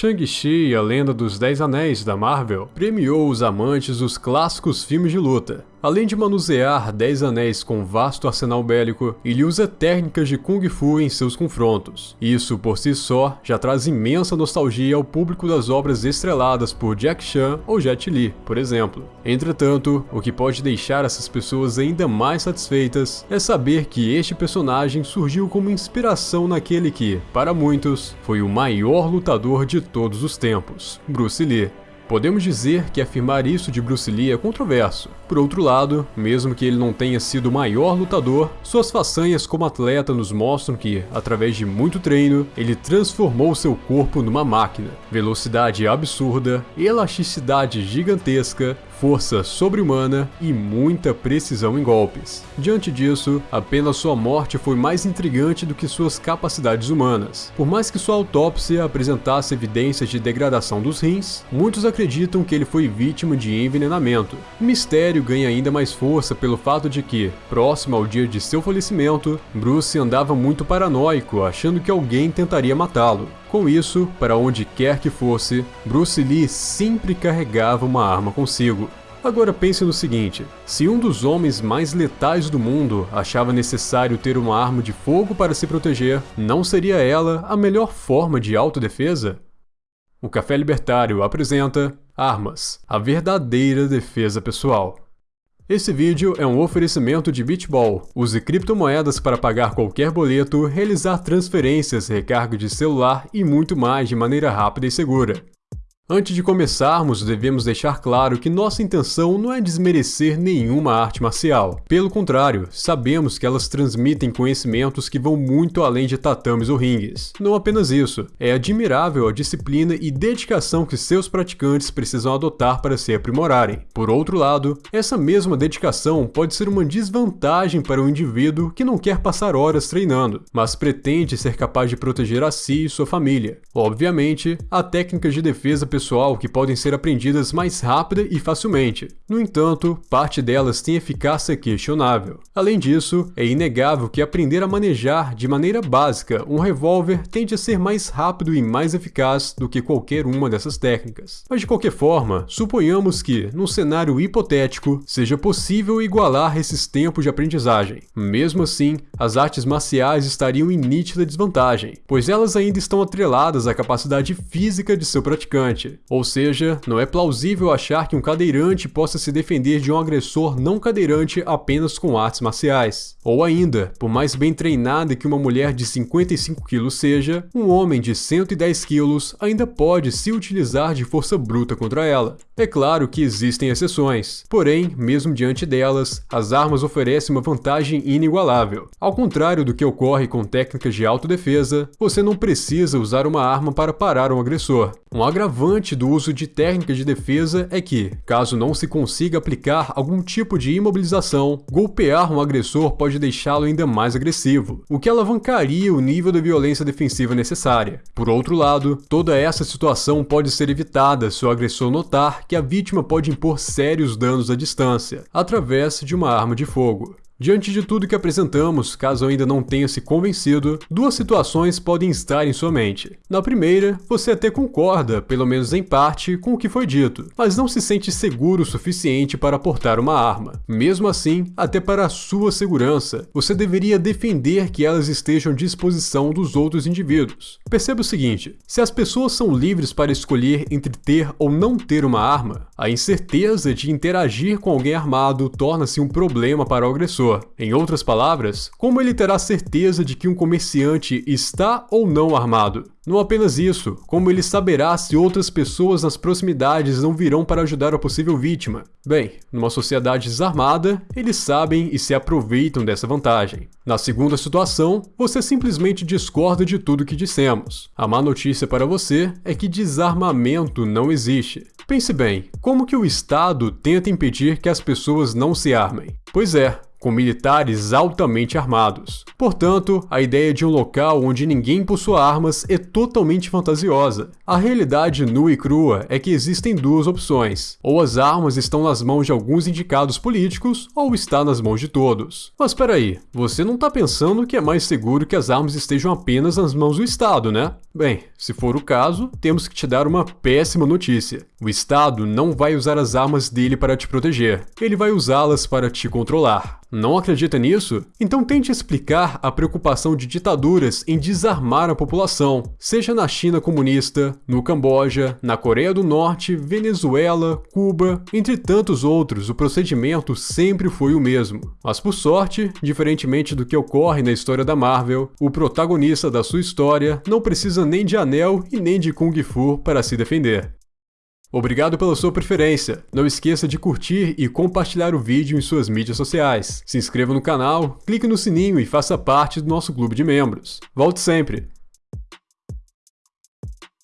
Shang-Chi, a lenda dos Dez Anéis da Marvel, premiou os amantes dos clássicos filmes de luta. Além de manusear 10 anéis com vasto arsenal bélico, ele usa técnicas de Kung Fu em seus confrontos. Isso, por si só, já traz imensa nostalgia ao público das obras estreladas por Jack Chan ou Jet Li, por exemplo. Entretanto, o que pode deixar essas pessoas ainda mais satisfeitas é saber que este personagem surgiu como inspiração naquele que, para muitos, foi o maior lutador de todos os tempos, Bruce Lee. Podemos dizer que afirmar isso de Bruce Lee é controverso. Por outro lado, mesmo que ele não tenha sido o maior lutador, suas façanhas como atleta nos mostram que, através de muito treino, ele transformou seu corpo numa máquina. Velocidade absurda, elasticidade gigantesca, força sobre-humana e muita precisão em golpes. Diante disso, apenas sua morte foi mais intrigante do que suas capacidades humanas. Por mais que sua autópsia apresentasse evidências de degradação dos rins, muitos acreditam que ele foi vítima de envenenamento. O mistério ganha ainda mais força pelo fato de que, próximo ao dia de seu falecimento, Bruce andava muito paranoico, achando que alguém tentaria matá-lo. Com isso, para onde quer que fosse, Bruce Lee sempre carregava uma arma consigo. Agora pense no seguinte, se um dos homens mais letais do mundo achava necessário ter uma arma de fogo para se proteger, não seria ela a melhor forma de autodefesa? O Café Libertário apresenta Armas, a verdadeira defesa pessoal. Esse vídeo é um oferecimento de Bitball. Use criptomoedas para pagar qualquer boleto, realizar transferências, recarga de celular e muito mais de maneira rápida e segura. Antes de começarmos, devemos deixar claro que nossa intenção não é desmerecer nenhuma arte marcial. Pelo contrário, sabemos que elas transmitem conhecimentos que vão muito além de tatames ou ringues. Não apenas isso, é admirável a disciplina e dedicação que seus praticantes precisam adotar para se aprimorarem. Por outro lado, essa mesma dedicação pode ser uma desvantagem para o indivíduo que não quer passar horas treinando, mas pretende ser capaz de proteger a si e sua família. Obviamente, há técnicas de defesa pessoal que podem ser aprendidas mais rápida e facilmente. No entanto, parte delas tem eficácia questionável. Além disso, é inegável que aprender a manejar de maneira básica um revólver tende a ser mais rápido e mais eficaz do que qualquer uma dessas técnicas. Mas de qualquer forma, suponhamos que, num cenário hipotético, seja possível igualar esses tempos de aprendizagem. Mesmo assim, as artes marciais estariam em nítida desvantagem, pois elas ainda estão atreladas à capacidade física de seu praticante, cadeirante. Ou seja, não é plausível achar que um cadeirante possa se defender de um agressor não cadeirante apenas com artes marciais. Ou ainda, por mais bem treinada que uma mulher de 55 quilos seja, um homem de 110 quilos ainda pode se utilizar de força bruta contra ela. É claro que existem exceções, porém, mesmo diante delas, as armas oferecem uma vantagem inigualável. Ao contrário do que ocorre com técnicas de autodefesa, você não precisa usar uma arma para parar um agressor. Um agravante agravante do uso de técnicas de defesa é que, caso não se consiga aplicar algum tipo de imobilização, golpear um agressor pode deixá-lo ainda mais agressivo, o que alavancaria o nível de violência defensiva necessária. Por outro lado, toda essa situação pode ser evitada se o agressor notar que a vítima pode impor sérios danos à distância, através de uma arma de fogo. Diante de tudo que apresentamos, caso ainda não tenha se convencido, duas situações podem estar em sua mente. Na primeira, você até concorda, pelo menos em parte, com o que foi dito, mas não se sente seguro o suficiente para portar uma arma. Mesmo assim, até para a sua segurança, você deveria defender que elas estejam à disposição dos outros indivíduos. Perceba o seguinte, se as pessoas são livres para escolher entre ter ou não ter uma arma, a incerteza de interagir com alguém armado torna-se um problema para o agressor em outras palavras, como ele terá certeza de que um comerciante está ou não armado? Não apenas isso, como ele saberá se outras pessoas nas proximidades não virão para ajudar a possível vítima? Bem, numa sociedade desarmada, eles sabem e se aproveitam dessa vantagem. Na segunda situação, você simplesmente discorda de tudo que dissemos. A má notícia para você é que desarmamento não existe. Pense bem, como que o Estado tenta impedir que as pessoas não se armem? Pois é, com militares altamente armados. Portanto, a ideia de um local onde ninguém possua armas é totalmente fantasiosa. A realidade nua e crua é que existem duas opções: ou as armas estão nas mãos de alguns indicados políticos, ou está nas mãos de todos. Mas peraí, você não está pensando que é mais seguro que as armas estejam apenas nas mãos do Estado, né? Bem, se for o caso, temos que te dar uma péssima notícia. O Estado não vai usar as armas dele para te proteger, ele vai usá-las para te controlar. Não acredita nisso? Então tente explicar a preocupação de ditaduras em desarmar a população, seja na China comunista, no Camboja, na Coreia do Norte, Venezuela, Cuba, entre tantos outros, o procedimento sempre foi o mesmo. Mas por sorte, diferentemente do que ocorre na história da Marvel, o protagonista da sua história não precisa nem de anel e nem de kung fu para se defender. Obrigado pela sua preferência. Não esqueça de curtir e compartilhar o vídeo em suas mídias sociais. Se inscreva no canal, clique no sininho e faça parte do nosso clube de membros. Volte sempre!